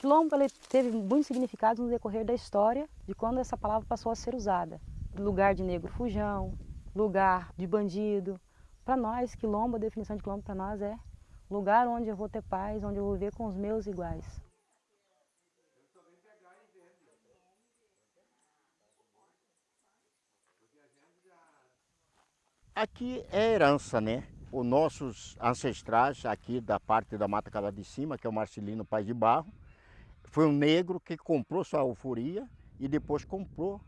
Quilombo teve muitos significados no decorrer da história de quando essa palavra passou a ser usada. Lugar de negro fujão, lugar de bandido. Para nós, quilombo, a definição de quilombo para nós é lugar onde eu vou ter paz, onde eu vou viver com os meus iguais. Aqui é herança, né? Os nossos ancestrais aqui da parte da Mata Cala de Cima, que é o Marcelino Pai de Barro, foi um negro que comprou sua alforia e depois comprou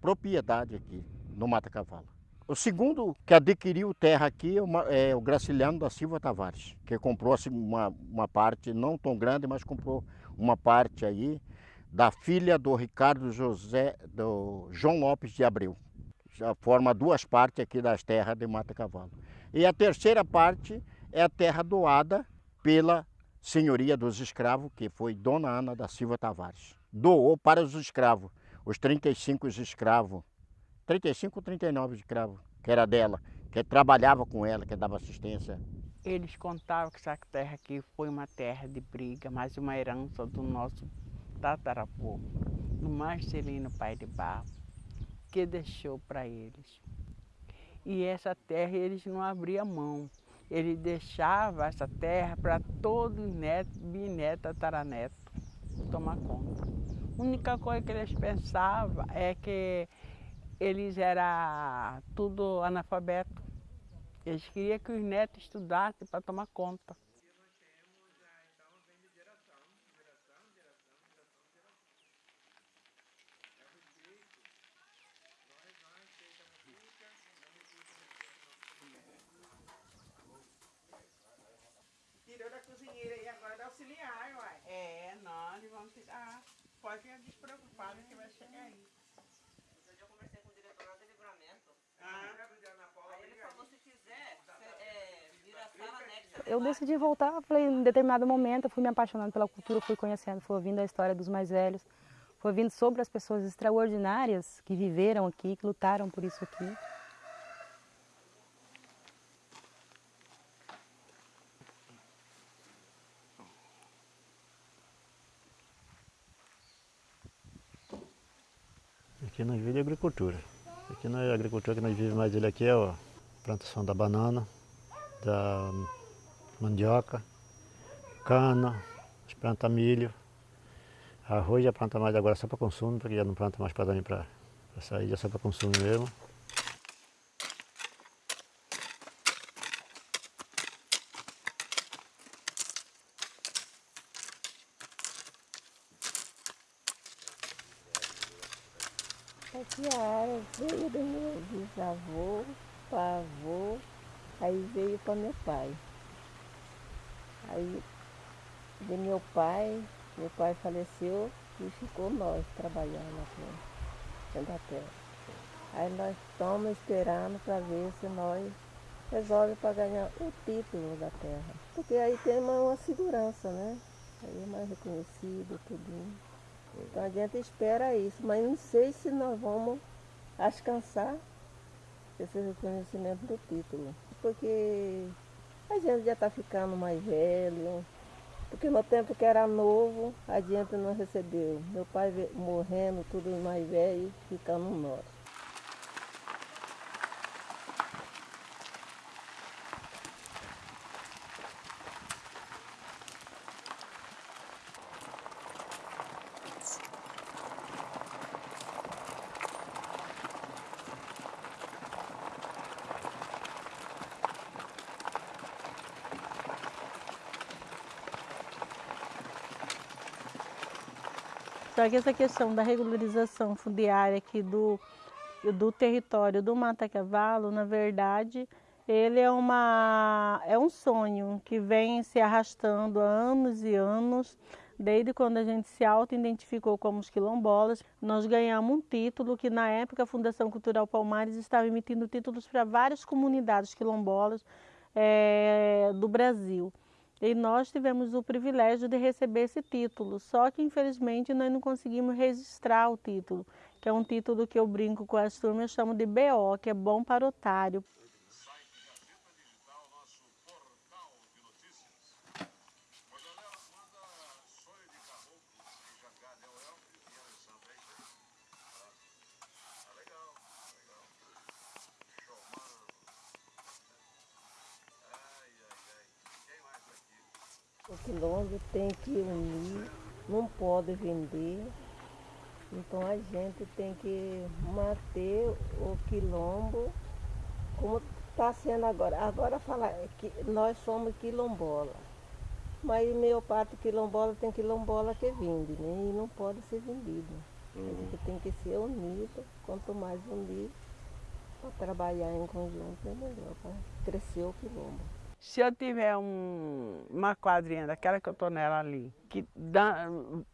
propriedade aqui no Mata Cavalo. O segundo que adquiriu terra aqui é o Graciliano da Silva Tavares, que comprou assim, uma, uma parte não tão grande, mas comprou uma parte aí da filha do Ricardo José, do João Lopes de Abreu. Já forma duas partes aqui das terras de Mata Cavalo. E a terceira parte é a terra doada pela senhoria dos escravos, que foi Dona Ana da Silva Tavares. Doou para os escravos, os 35 escravos, 35 ou 39 escravos, que era dela, que trabalhava com ela, que dava assistência. Eles contavam que essa terra aqui foi uma terra de briga, mas uma herança do nosso tataravô, do Marcelino Pai de Barro, que deixou para eles. E essa terra eles não abriam mão ele deixava essa terra para todo neto, bisneto, tataraneto tomar conta. A única coisa que eles pensavam é que eles eram tudo analfabeto. Eles queriam que os netos estudassem para tomar conta. Pode ficar despreocupado que vai chegar aí. Eu já conversei com o diretor lá do livramento. Ah. Aí ele falou, se quiser, é, vira sala anexa. Eu decidi voltar, falei, em determinado momento, eu fui me apaixonando pela cultura, fui conhecendo, fui ouvindo a história dos mais velhos, fui ouvindo sobre as pessoas extraordinárias que viveram aqui, que lutaram por isso aqui. Aqui nós vivemos de agricultura. Aqui na agricultura que nós vivemos mais ele aqui é a plantação da banana, da mandioca, cana, planta milho, arroz já planta mais agora só para consumo, porque já não planta mais para para sair, já só para consumo mesmo. Aqui a área veio do meu bisavô, para avô, aí veio para meu pai. Aí de meu pai, meu pai faleceu e ficou nós trabalhando aqui na terra. Aí nós estamos esperando para ver se nós resolvemos para ganhar o título da terra. Porque aí tem uma, uma segurança, né? Aí é mais reconhecido, tudo. Então a gente espera isso, mas não sei se nós vamos alcançar esse reconhecimento do título. Porque a gente já está ficando mais velho, porque no tempo que era novo, a gente não recebeu. Meu pai morrendo, tudo mais velho, ficando nós. Só que essa questão da regularização fundiária aqui do, do território do Mata Cavalo, na verdade, ele é, uma, é um sonho que vem se arrastando há anos e anos, desde quando a gente se auto-identificou como os quilombolas. Nós ganhamos um título que, na época, a Fundação Cultural Palmares estava emitindo títulos para várias comunidades quilombolas é, do Brasil. E nós tivemos o privilégio de receber esse título, só que infelizmente nós não conseguimos registrar o título, que é um título que eu brinco com as turmas, eu chamo de BO, que é bom para otário. Quilombo tem que unir, não pode vender. Então a gente tem que manter o quilombo como está sendo agora. Agora falar que nós somos quilombola. Mas meu pato quilombola tem quilombola que vende, né? E não pode ser vendido. A gente tem que ser unido, quanto mais unido, para trabalhar em conjunto é melhor, para crescer o quilombo. Se eu tiver um, uma quadrinha daquela que eu estou nela ali, que dá,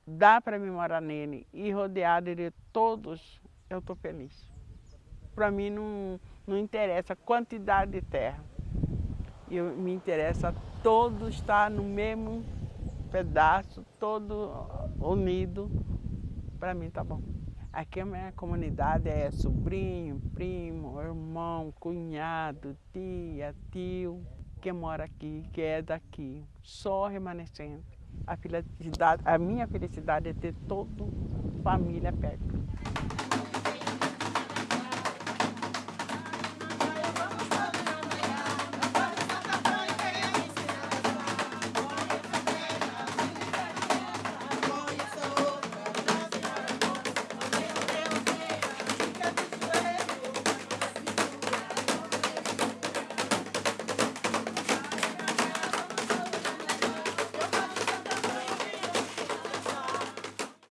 dá para mim morar nele e rodeado de todos, eu estou feliz. Para mim não, não interessa a quantidade de terra. Eu, me interessa todo estar no mesmo pedaço, todo unido. Para mim tá bom. Aqui a minha comunidade é sobrinho, primo, irmão, cunhado, tia, tio que mora aqui, que é daqui, só remanescente. A, a minha felicidade é ter toda família perto.